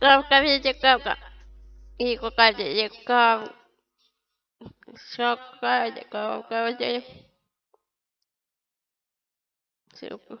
cakap, kau cakap kak. Ih, kakak cik kau? Syokak kau? Kau cakap. Syokak.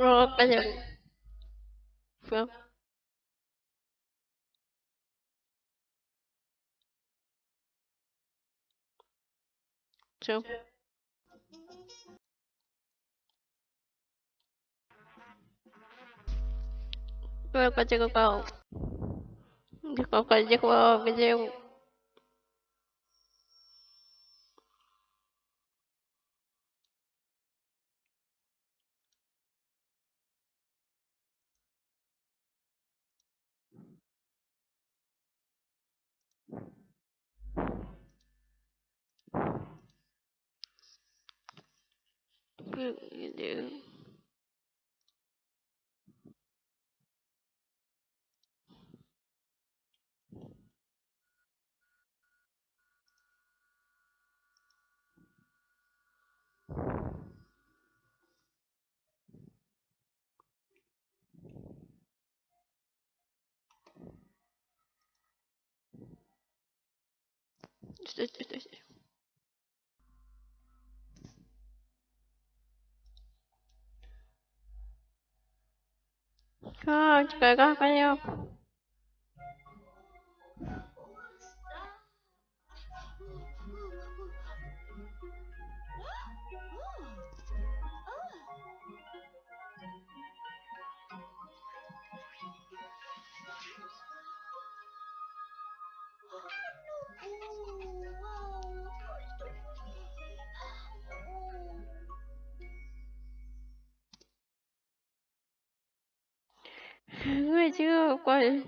我感觉 apa aja, Bang? Coba, 够 do you do? Stay, stay, stay. 아, 제가 빨려. vou correr.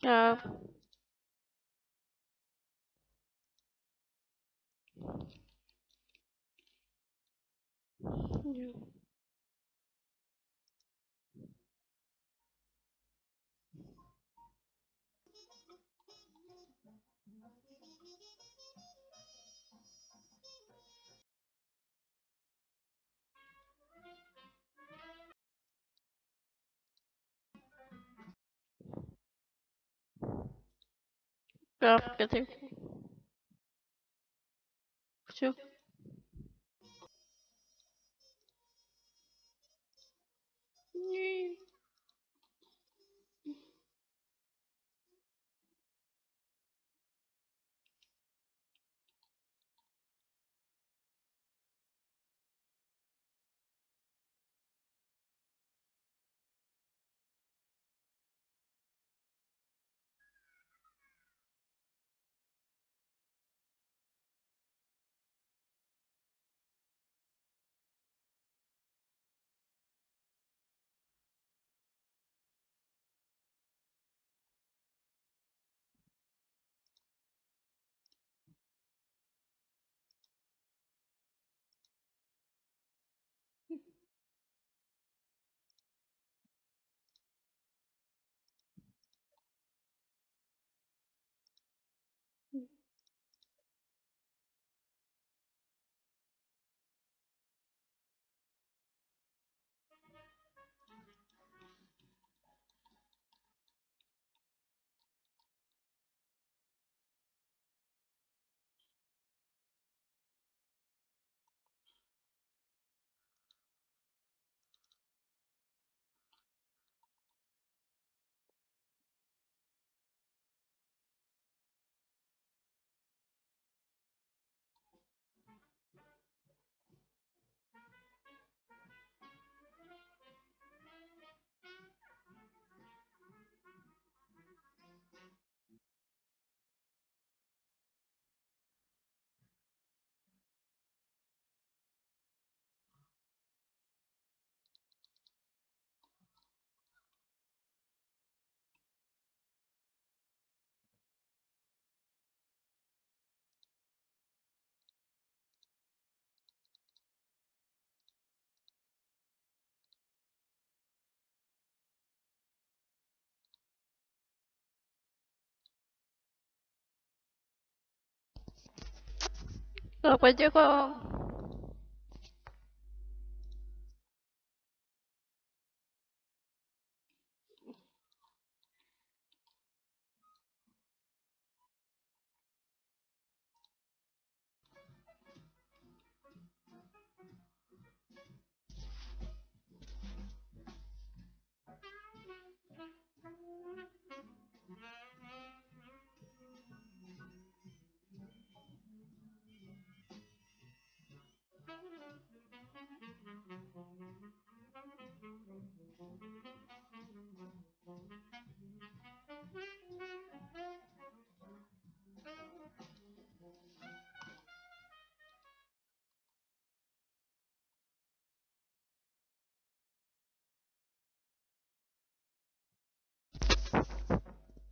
Tchau. Ah. Go, go through. Two. 老婆，结果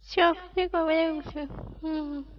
Все, лlegó, Mm.